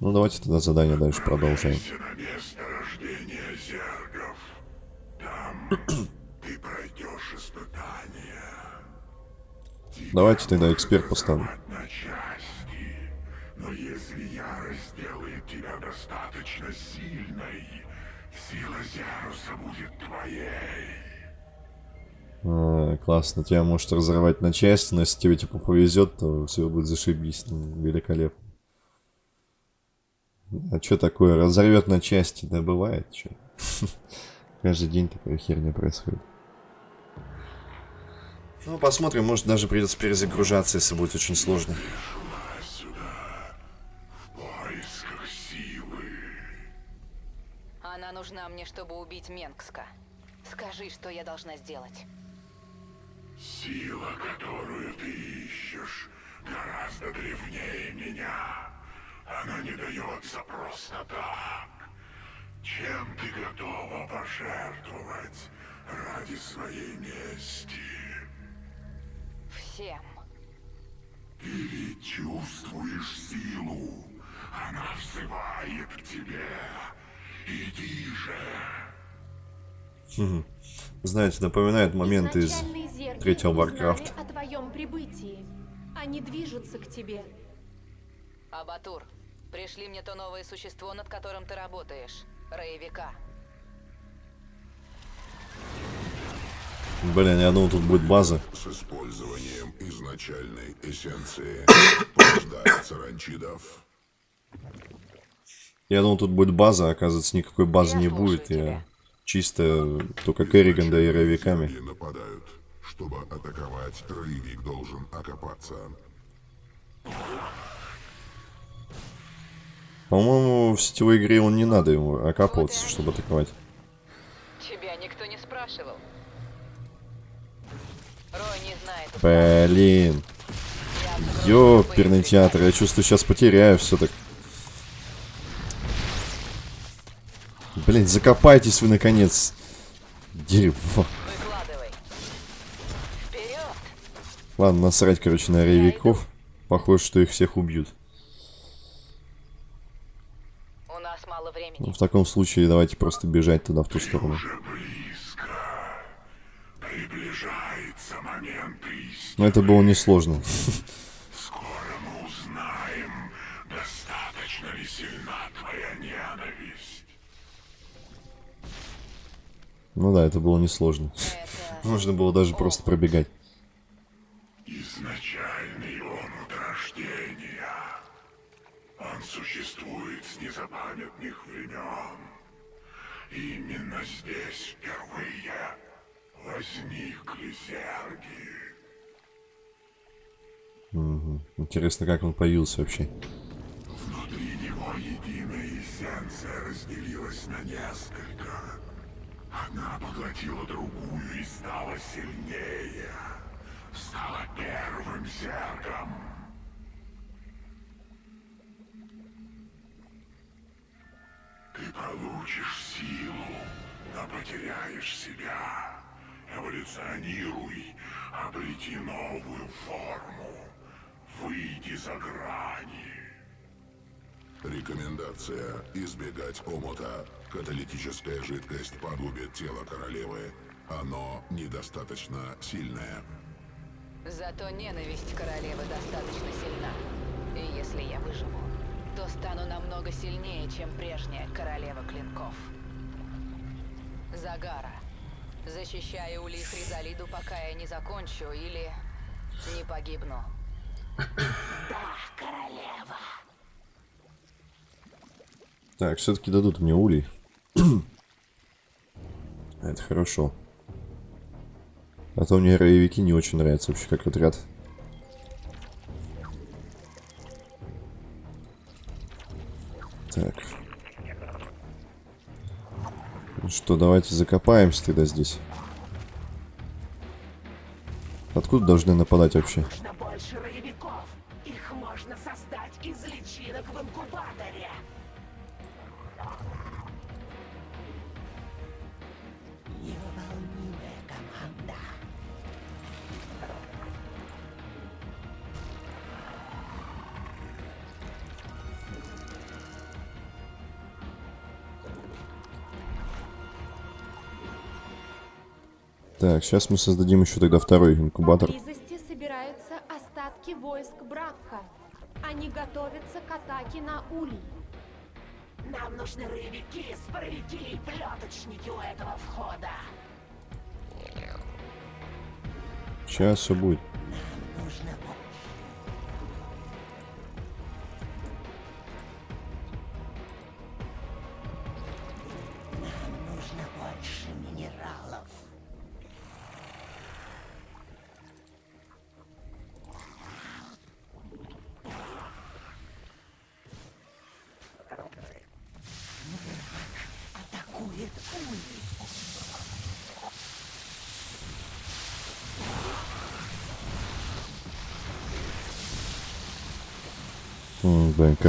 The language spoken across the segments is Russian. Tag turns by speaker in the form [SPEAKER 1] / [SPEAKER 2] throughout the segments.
[SPEAKER 1] Ну давайте тогда задание дальше продолжаем.
[SPEAKER 2] место рождения зергов. Там ты пройдешь испытание.
[SPEAKER 1] Давайте тогда эксперт
[SPEAKER 2] части. Но если ярость делает тебя достаточно сильной, сила Зяруса будет твоей.
[SPEAKER 1] А, классно, тебя может разорвать на части, но если тебе типа повезет, то все будет зашибись. Ну, великолепно. А что такое? Разорвет на части? Да бывает, что. Каждый день такая херня происходит. Ну, посмотрим, может даже придется перезагружаться, если будет очень сложно.
[SPEAKER 2] Шла сюда в поисках силы.
[SPEAKER 3] Она нужна мне, чтобы убить Менгска. Скажи, что я должна сделать.
[SPEAKER 2] Сила, которую ты ищешь, гораздо древнее меня. Она не дается просто так. Чем ты готова пожертвовать ради своей мести?
[SPEAKER 3] Всем.
[SPEAKER 2] Ты ведь чувствуешь силу. Она взывает к тебе. Иди же.
[SPEAKER 1] Знаете, напоминает момент из третьего Warcraft.
[SPEAKER 4] о твоем прибытии. Они движутся к тебе.
[SPEAKER 3] Абатур, пришли мне то новое существо, над которым ты работаешь. Роевика.
[SPEAKER 1] Блин, я думал, тут будет база.
[SPEAKER 2] С использованием изначальной эссенции порождается ранчидов.
[SPEAKER 1] Я думал, тут будет база, а оказывается, никакой базы
[SPEAKER 3] Я
[SPEAKER 1] не будет. Я
[SPEAKER 3] тебя.
[SPEAKER 1] чисто только Керриган да и Ровиками.
[SPEAKER 2] Земли нападают. Чтобы атаковать, роевик должен окопаться.
[SPEAKER 1] По-моему, в сетевой игре он не надо ему окапываться, чтобы атаковать.
[SPEAKER 3] Тебя никто не спрашивал. Рой не знает.
[SPEAKER 1] Блин. Ёперный театр, я чувствую, сейчас потеряю все так. Блин, закопайтесь вы наконец. Дерьмо. Ладно, насрать, короче, на рейвиков. Похоже, что их всех убьют.
[SPEAKER 3] У нас мало времени.
[SPEAKER 1] Ну, в таком случае давайте просто бежать туда, в ту сторону. Но это было несложно.
[SPEAKER 2] Скоро мы узнаем, достаточно ли сильна твоя ненависть.
[SPEAKER 1] Ну да, это было несложно.
[SPEAKER 3] Это...
[SPEAKER 1] Можно было даже просто пробегать.
[SPEAKER 2] Изначальный он от рождения. Он существует с незапамятных времен. Именно здесь впервые возникли зерги.
[SPEAKER 1] Интересно, как он появился вообще.
[SPEAKER 2] Внутри него единая эссенция разделилась на несколько. Одна поглотила другую и стала сильнее. Стала первым зергом. Получишь силу, но потеряешь себя. Эволюционируй, обрети новую форму. Выйди за грани. Рекомендация избегать омута. Каталитическая жидкость погубит тело королевы. Оно недостаточно сильное.
[SPEAKER 3] Зато ненависть королевы достаточно сильна. И если я выживу, то стану намного сильнее, чем прежняя королева клинков. Загара. Защищаю Ули Фризалиду, пока я не закончу или не погибну.
[SPEAKER 1] Так, все-таки дадут мне улей. Это хорошо. А то мне роевики не очень нравятся вообще как отряд. Так. Ну что, давайте закопаемся тогда здесь. Откуда должны нападать вообще? Так, сейчас мы создадим еще тогда второй инкубатор.
[SPEAKER 4] Поблизости собираются остатки войск Бракха. Они готовятся к атаке на Улей.
[SPEAKER 5] Нам нужны рыбики, споровики и плеточники у этого входа.
[SPEAKER 1] Сейчас все будет.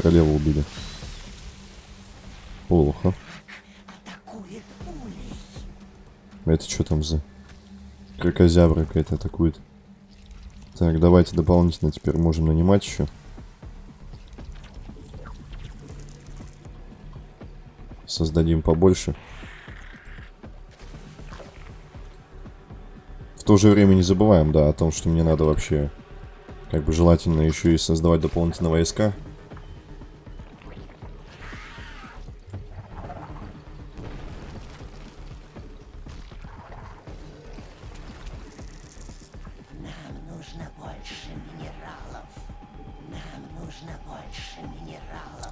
[SPEAKER 1] Королеву убили. Плохо. Это что там за... Кракозябра какая-то атакует. Так, давайте дополнительно теперь можем нанимать еще. Создадим побольше. В то же время не забываем, да, о том, что мне надо вообще, как бы желательно еще и создавать дополнительные войска.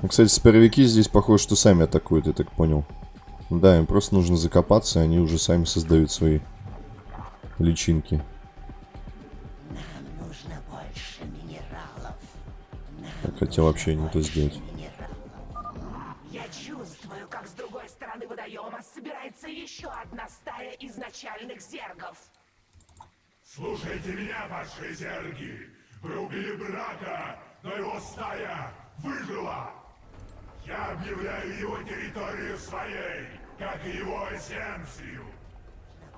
[SPEAKER 1] Кстати, споровики здесь похоже, что сами атакуют, я так понял. Да, им просто нужно закопаться, и они уже сами создают свои личинки.
[SPEAKER 5] Нам нужно больше минералов.
[SPEAKER 1] Так, хотя вообще не то сделать.
[SPEAKER 5] Как
[SPEAKER 2] и его эссенцию!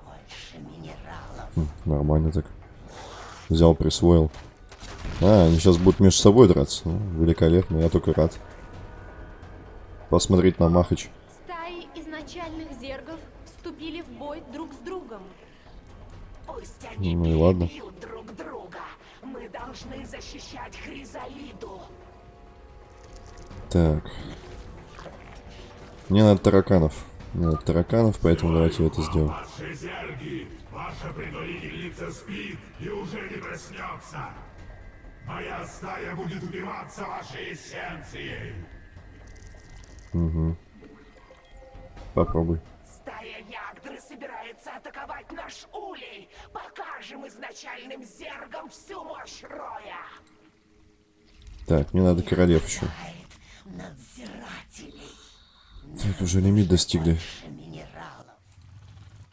[SPEAKER 5] Больше минералов.
[SPEAKER 1] Хм, нормально так. Взял, присвоил. А, они сейчас будут между собой драться. Ну, великолепно, я только рад. Посмотреть на Махач.
[SPEAKER 4] Стаи изначальных зергов вступили в бой друг с другом.
[SPEAKER 5] Пусть они
[SPEAKER 1] Ну и ладно.
[SPEAKER 5] друг друга. Мы должны защищать Хризалиду.
[SPEAKER 1] Так. Мне надо тараканов. Надо тараканов, поэтому давайте это сделаем.
[SPEAKER 2] Ваши зерги! Ваша предводительница спит и уже не проснется! Моя стая будет убиваться вашей эссенцией!
[SPEAKER 1] Попробуй.
[SPEAKER 5] Стая Ягдры собирается атаковать наш улей. Покажем изначальным зергам всю мощь Роя.
[SPEAKER 1] Так, мне надо королев еще.
[SPEAKER 5] Надзирателей.
[SPEAKER 1] Так, уже лимит достигли.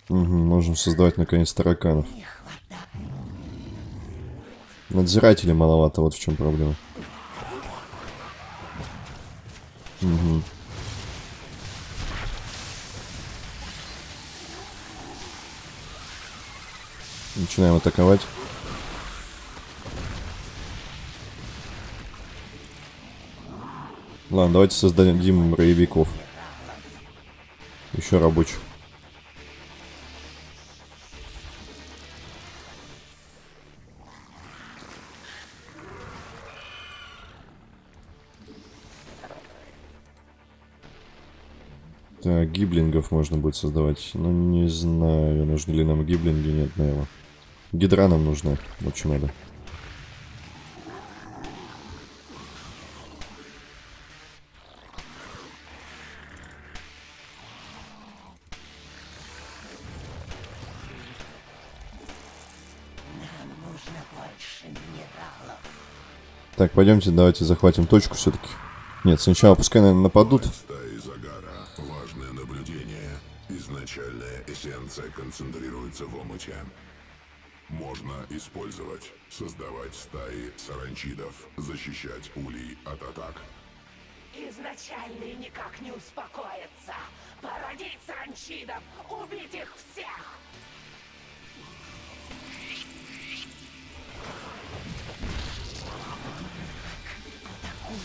[SPEAKER 1] Угу, можем создавать наконец тараканов. Надзирателей маловато, вот в чем проблема. Мгм. Начинаем атаковать. Ладно, давайте создадим роевиков. Еще рабочих. Так, гиблингов можно будет создавать. Ну, не знаю, нужны ли нам гиблинги. Нет, наверное. Гидра нам нужна. Вот что надо. Так, пойдемте, давайте захватим точку все-таки. Нет, сначала пускай, наверное, нападут.
[SPEAKER 2] Стаи Загара. Важное наблюдение. Изначальная эссенция концентрируется в омуте. Можно использовать, создавать стаи саранчидов, защищать улей от атак.
[SPEAKER 5] Изначальные никак не успокоятся. Породить саранчидов, убить их всех.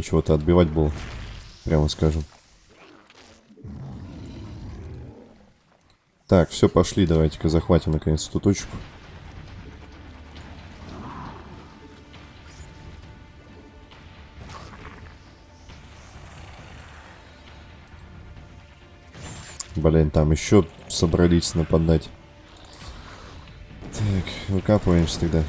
[SPEAKER 1] Ничего-то отбивать было. Прямо скажем. Так, все, пошли, давайте-ка захватим наконец эту точку. Блин, там еще собрались нападать. Так, выкапываемся тогда.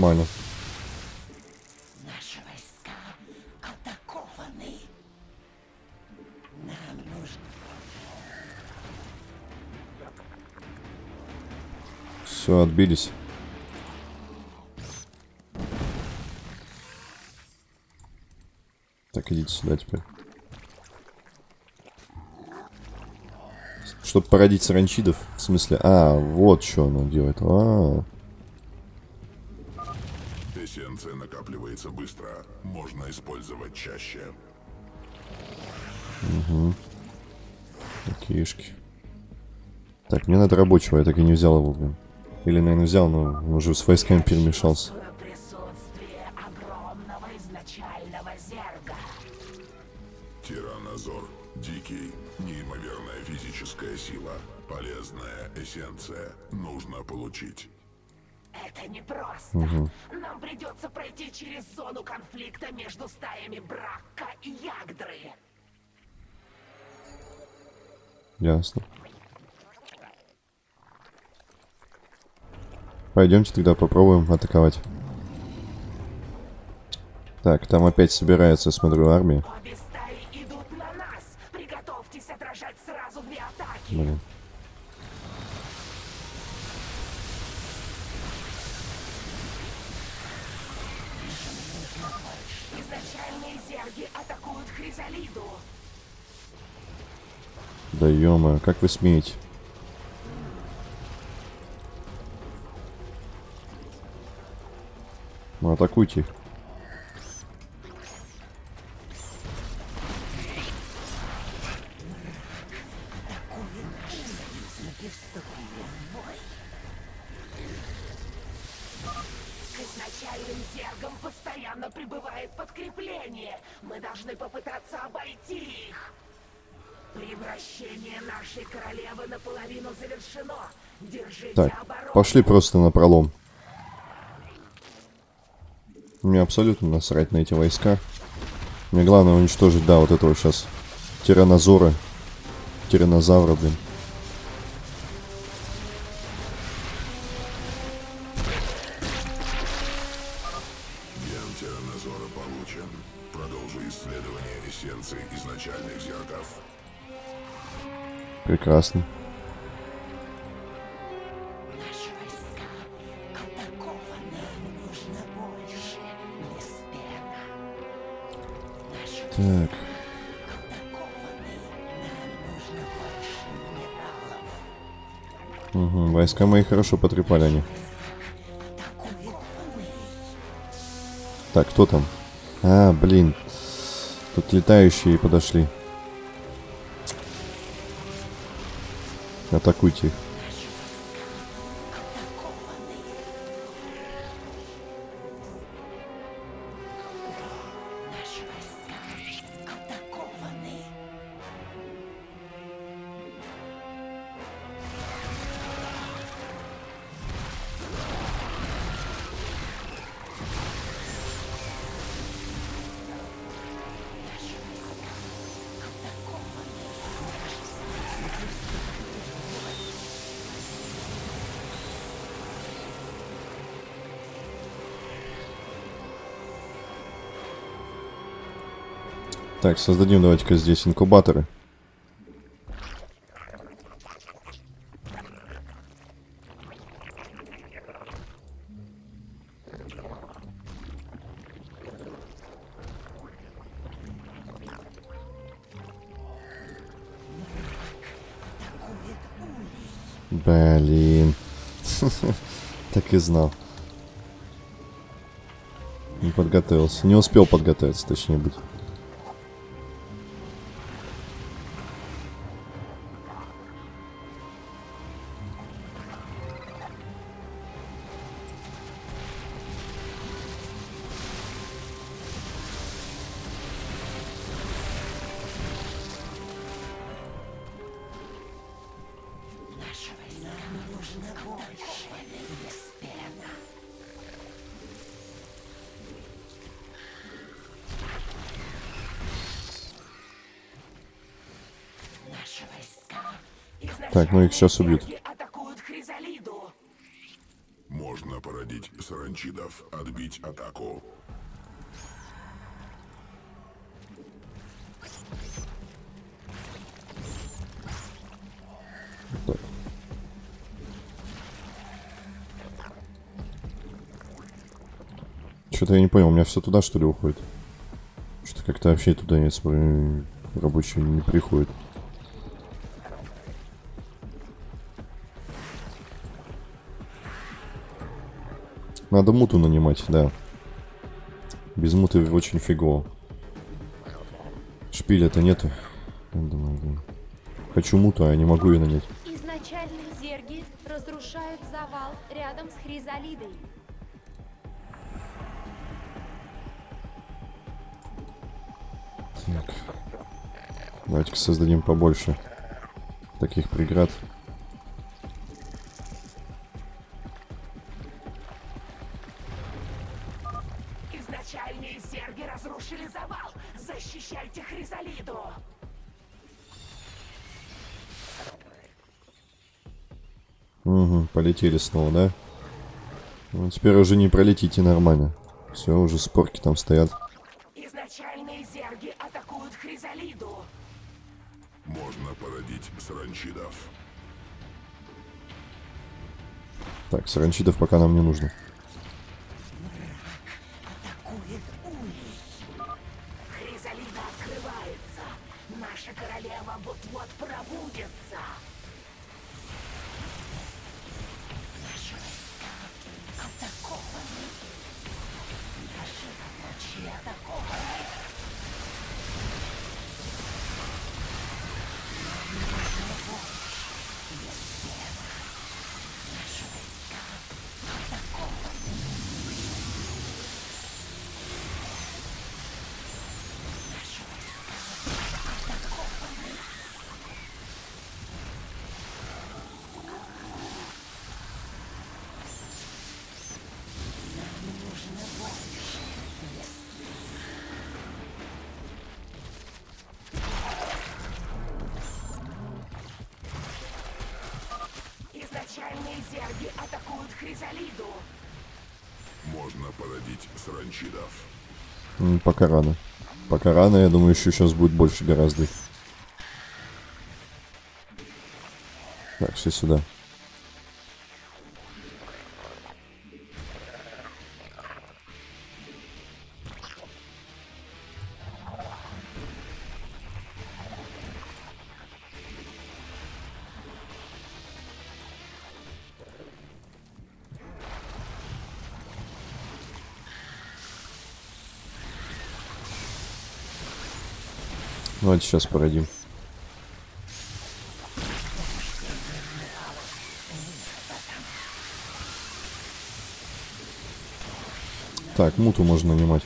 [SPEAKER 1] Нормально.
[SPEAKER 5] Наши войска атакованы. Нам нужно...
[SPEAKER 1] Все, отбились. Так, идите сюда теперь. Чтобы породить саранчидов, в смысле... А, вот что она делает. А,
[SPEAKER 6] Эссенция накапливается быстро. Можно использовать чаще.
[SPEAKER 1] такишки. Так, мне надо рабочего, я так и не взял его, блин. Или, наверное, взял, но он уже с войсками перемешался.
[SPEAKER 6] Тиранозор. Дикий. Неимоверная физическая сила. Полезная эссенция. Нужно получить.
[SPEAKER 5] Это непросто. Нам придется пройти через зону конфликта между стаями Бракка и Ягдры.
[SPEAKER 1] Ясно. Пойдемте тогда попробуем атаковать. Так, там опять собирается, смотрю, армия.
[SPEAKER 5] Обе стаи идут на нас. Приготовьтесь отражать сразу две атаки.
[SPEAKER 1] Блин. Да ё как вы смеете? Ну, атакуйте их. Пошли просто на пролом. Мне абсолютно насрать на эти войска. Мне главное уничтожить, да, вот этого сейчас тиранозора. Тиранозавра, блин.
[SPEAKER 6] Ген
[SPEAKER 1] Так, угу, войска мои хорошо потрепали они. Так, кто там? А, блин. Тут летающие подошли. Атакуйте их. Так, создадим давайте-ка здесь инкубаторы. Блин. так и знал. Не подготовился. Не успел подготовиться, точнее быть. Так, ну их сейчас убьют.
[SPEAKER 2] Можно породить саранчидов, отбить атаку.
[SPEAKER 1] Так. Что-то я не понял, у меня все туда что ли уходит? Что-то как-то вообще туда не смотрю, рабочие не приходит. Надо муту нанимать, да. Без муты очень фигово. Шпиля-то нету. Я думаю, блин. Хочу муту, а я не могу ее нанять.
[SPEAKER 4] Изначальные зерги разрушают завал рядом с Хризалидой.
[SPEAKER 1] Так. Давайте-ка создадим побольше таких преград.
[SPEAKER 5] Хризалиду.
[SPEAKER 1] Угу, полетели снова, да? Ну, теперь уже не пролетите нормально. Все, уже спорки там стоят.
[SPEAKER 5] Изначальные зерги атакуют Хризалиду.
[SPEAKER 2] Можно породить саранчидов.
[SPEAKER 1] Так, саранчидов пока нам не нужно.
[SPEAKER 2] Можно породить саранчидов.
[SPEAKER 1] М, Пока рано. Пока рано, я думаю, еще сейчас будет больше гораздо. Так, все сюда. Давайте сейчас породим. Так, муту можно нанимать.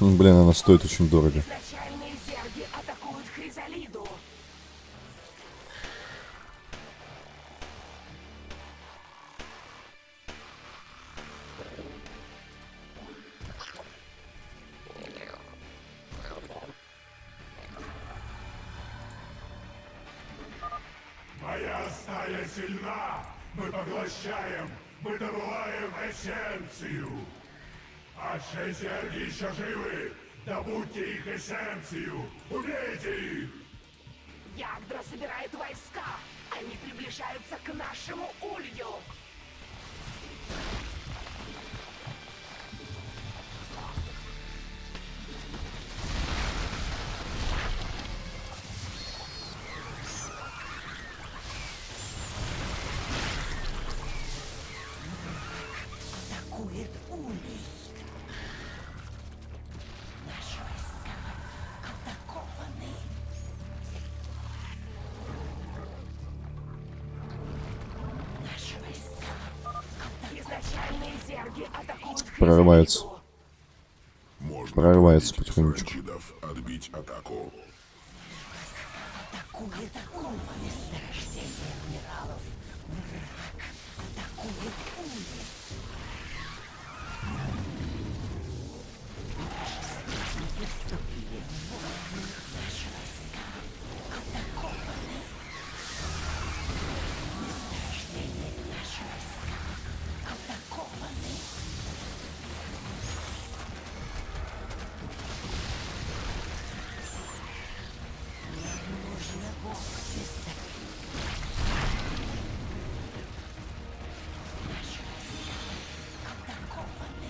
[SPEAKER 1] М, Блин, она стоит очень дорого.
[SPEAKER 5] Хризалиду.
[SPEAKER 6] Можно
[SPEAKER 1] Прорывается потихонечку.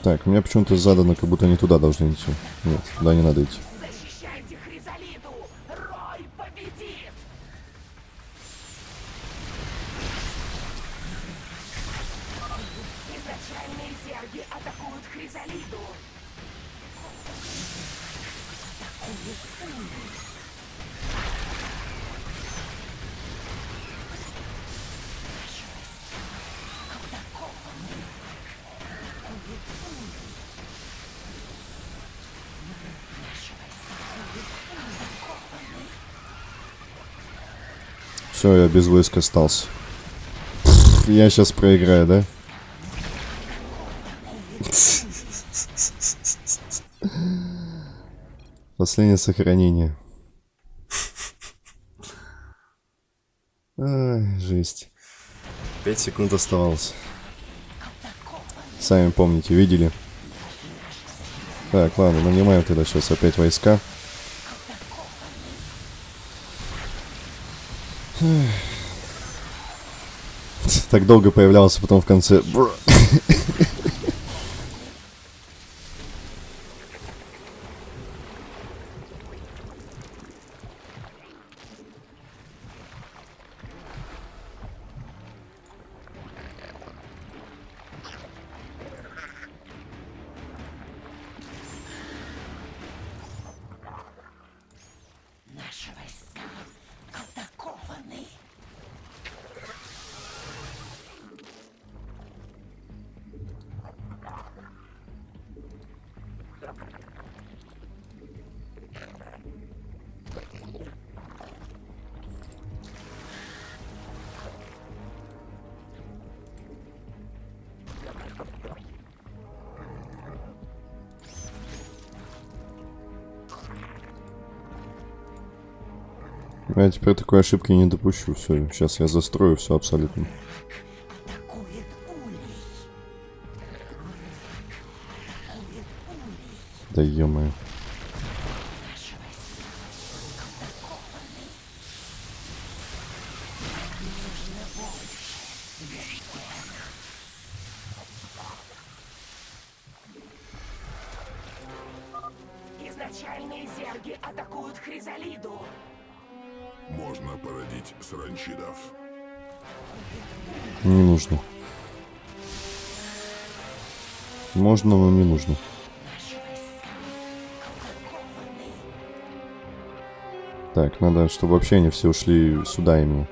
[SPEAKER 1] Так, мне почему-то задано, как будто они туда должны идти. Нет, туда не надо идти. Без войск остался. Пф, Я сейчас проиграю, да? Последнее сохранение. Ай, жесть. Пять секунд оставалось. Сами помните, видели? Так, ладно, нанимаем тогда сейчас опять войска. Так долго появлялся, потом в конце... теперь такой ошибки не допущу. Все, сейчас я застрою все абсолютно. Да ё
[SPEAKER 5] Наши
[SPEAKER 1] надо, чтобы вообще они все ушли сюда именно.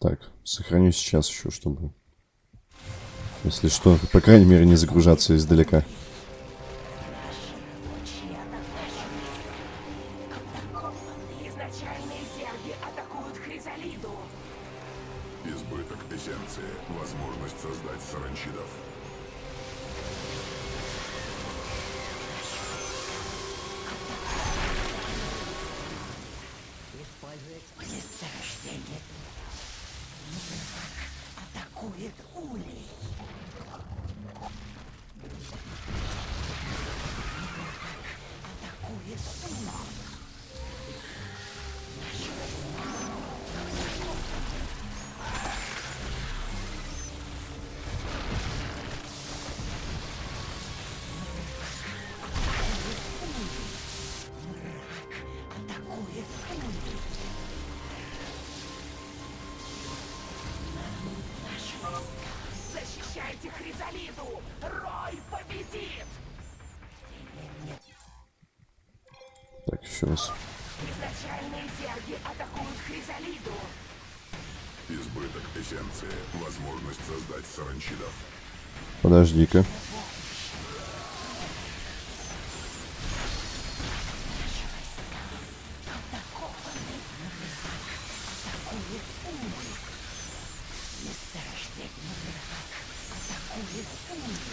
[SPEAKER 1] Так, сохраню сейчас еще, чтобы... Если что, по крайней мере, не загружаться издалека.
[SPEAKER 6] Эссенции. Возможность создать саранчидов.
[SPEAKER 1] Подожди-ка.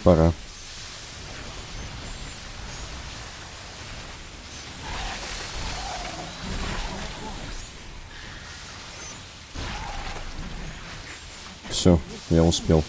[SPEAKER 1] Пора. Все, я успел.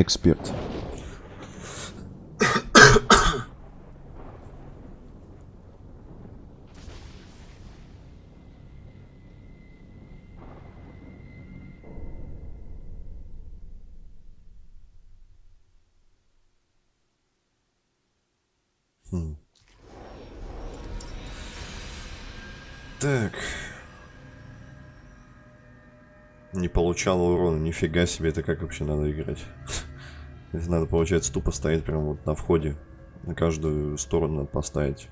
[SPEAKER 1] Эксперт. Хм. Так. Не получала урона, нифига себе, это как вообще надо играть? Это надо, получается, тупо стоять прямо вот на входе. На каждую сторону надо поставить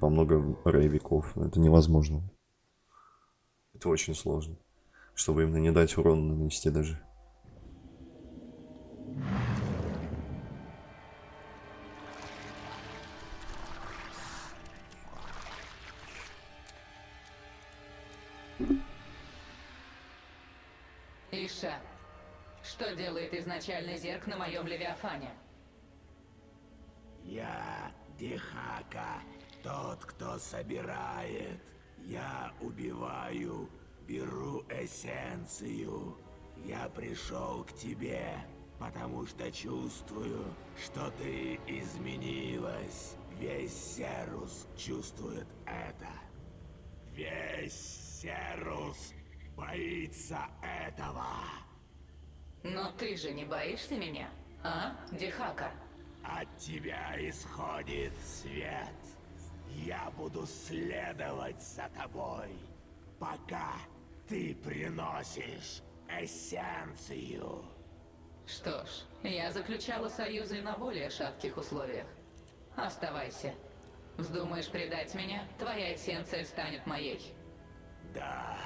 [SPEAKER 1] по много рейвиков. Это невозможно. Это очень сложно. Чтобы именно не дать урон нанести даже.
[SPEAKER 3] Изначальный зерк на моем Левиафане?
[SPEAKER 7] Я Дихака, тот, кто собирает. Я убиваю, беру эссенцию. Я пришел к тебе, потому что чувствую, что ты изменилась. Весь Серус чувствует это. Весь Серус боится этого.
[SPEAKER 3] Но ты же не боишься меня, а, Дихака?
[SPEAKER 7] От тебя исходит свет. Я буду следовать за тобой, пока ты приносишь эссенцию.
[SPEAKER 3] Что ж, я заключала союзы на более шатких условиях. Оставайся. Вздумаешь предать меня, твоя эссенция станет моей.
[SPEAKER 7] Да,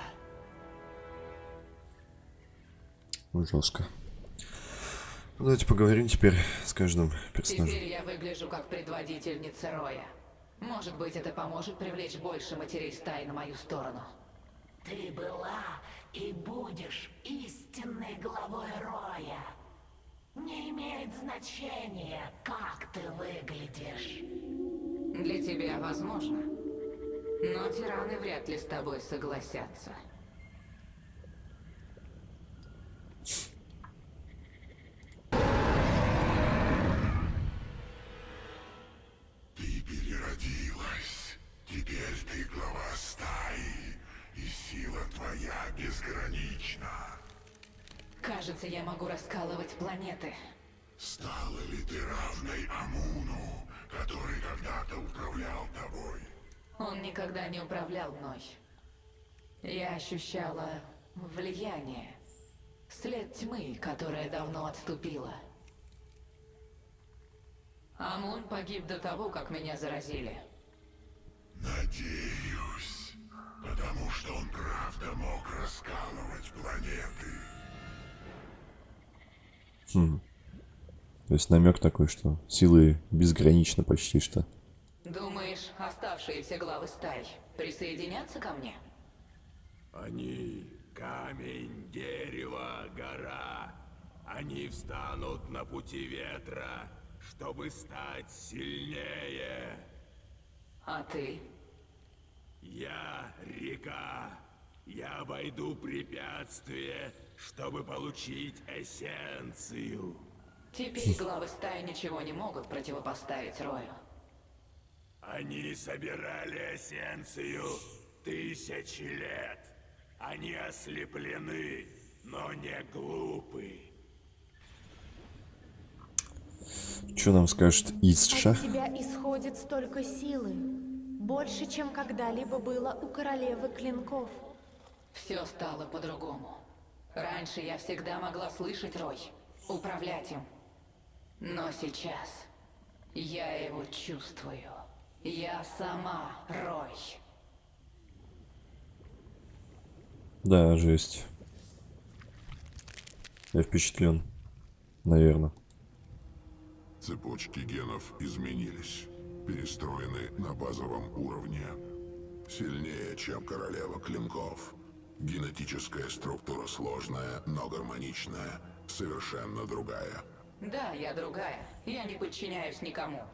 [SPEAKER 1] Жестко. Ну, Давайте поговорим теперь с каждым персонажем.
[SPEAKER 3] Теперь я выгляжу как предводительница Роя. Может быть, это поможет привлечь больше матерей стаи на мою сторону.
[SPEAKER 5] Ты была и будешь истинной главой Роя. Не имеет значения, как ты выглядишь.
[SPEAKER 3] Для тебя возможно. Но тираны вряд ли с тобой согласятся.
[SPEAKER 6] Ты переродилась. Теперь ты глава стаи, и сила твоя безгранична.
[SPEAKER 3] Кажется, я могу раскалывать планеты.
[SPEAKER 6] Стала ли ты равной Амуну, который когда-то управлял тобой?
[SPEAKER 3] Он никогда не управлял мной. Я ощущала влияние. След тьмы, которая давно отступила. Амун погиб до того, как меня заразили.
[SPEAKER 6] Надеюсь, потому что он правда мог раскалывать планеты.
[SPEAKER 1] Хм. То есть намек такой, что силы безграничны почти что.
[SPEAKER 3] Оставшиеся главы стай присоединятся ко мне?
[SPEAKER 7] Они камень, дерево, гора. Они встанут на пути ветра, чтобы стать сильнее.
[SPEAKER 3] А ты?
[SPEAKER 7] Я река. Я обойду препятствие, чтобы получить эссенцию.
[SPEAKER 3] Теперь главы стаи ничего не могут противопоставить Рою.
[SPEAKER 7] Они собирали эссенцию тысячи лет. Они ослеплены, но не глупы.
[SPEAKER 1] Что нам скажет Исша?
[SPEAKER 4] От тебя исходит столько силы. Больше, чем когда-либо было у королевы клинков.
[SPEAKER 3] Все стало по-другому. Раньше я всегда могла слышать Рой, управлять им. Но сейчас я его чувствую. Я сама Рой.
[SPEAKER 1] Да, жесть. Я впечатлен. Наверное.
[SPEAKER 6] Цепочки генов изменились. Перестроены на базовом уровне. Сильнее, чем королева клинков. Генетическая структура сложная, но гармоничная. Совершенно другая.
[SPEAKER 3] Да, я другая. Я не подчиняюсь никому.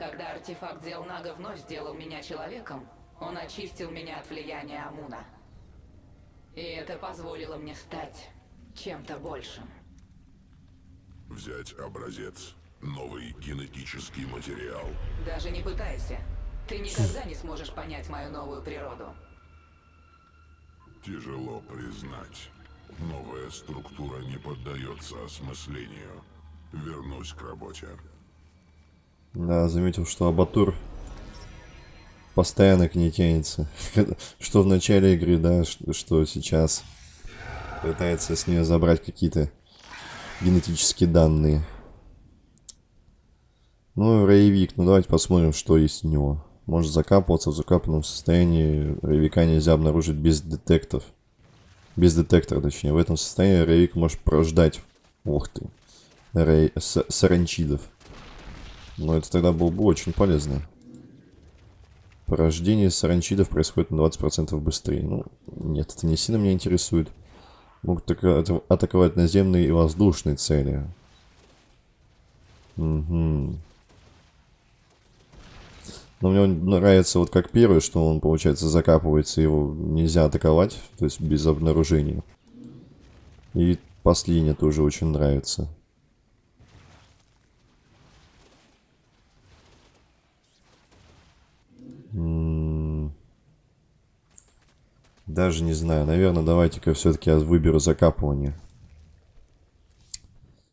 [SPEAKER 3] Когда артефакт Зелнага вновь сделал меня человеком, он очистил меня от влияния Амуна. И это позволило мне стать чем-то большим.
[SPEAKER 6] Взять образец. Новый генетический материал.
[SPEAKER 3] Даже не пытайся. Ты никогда не сможешь понять мою новую природу.
[SPEAKER 6] Тяжело признать. Новая структура не поддается осмыслению. Вернусь к работе.
[SPEAKER 1] Да, заметил, что Абатур постоянно к ней тянется. что в начале игры, да, что, сейчас. Пытается с нее забрать какие-то генетические данные. Ну, Рейвик, ну давайте посмотрим, что есть у него. Может закапываться в закапанном состоянии. Рейвика нельзя обнаружить без детектов. Без детектора, точнее. В этом состоянии Рейвик может порождать. Ух ты. Рей... С саранчидов. Но это тогда было бы очень полезно. Порождение саранчидов происходит на 20% быстрее. Ну, нет, это не сильно меня интересует. Могут атаковать наземные и воздушные цели. Угу. Но мне нравится вот как первый, что он, получается, закапывается, его нельзя атаковать, то есть без обнаружения. И последнее тоже очень нравится. Даже не знаю. Наверное, давайте-ка все-таки я выберу закапывание.